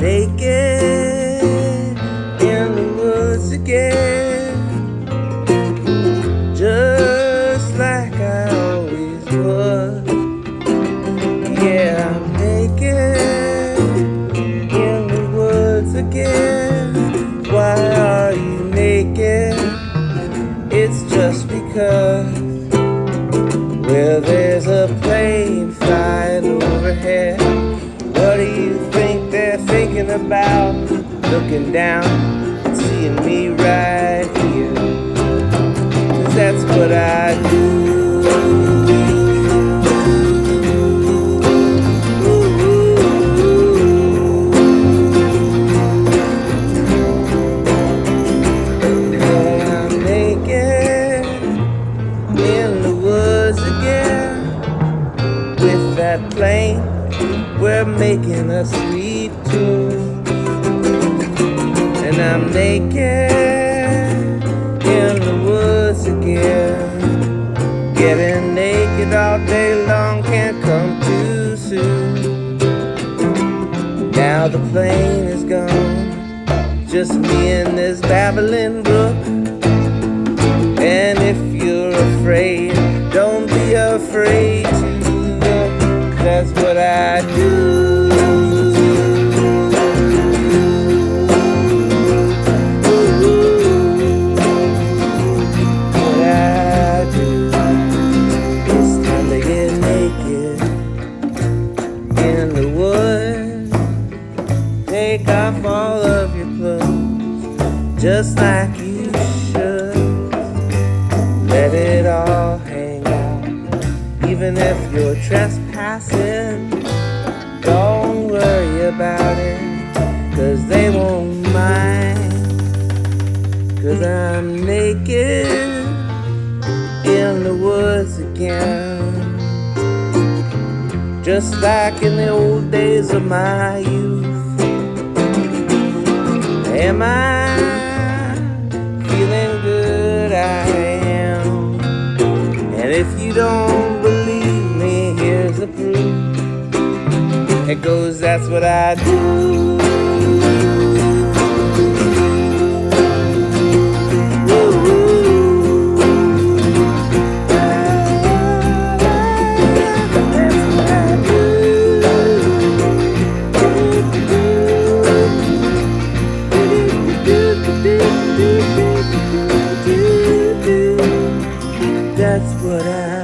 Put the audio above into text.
naked in the woods again, just like I always was. Yeah, I'm naked in the woods again. Why are you naked? It's just because. Well, there's a plane flying overhead. What do you thinking about? Looking down and seeing me right here. Cause that's what I do. That plane. We're making a sweet tune, and I'm naked in the woods again. Getting naked all day long can't come too soon. Now the plane is gone, just me and this babbling brook. And if you're afraid, all of your clothes, just like you should. Let it all hang out, even if you're trespassing. Don't worry about it, cause they won't mind. Cause I'm naked in the woods again. Just like in the old days of my youth. Am I feeling good? I am. And if you don't believe me, here's the proof. It goes, that's what I do. llorar.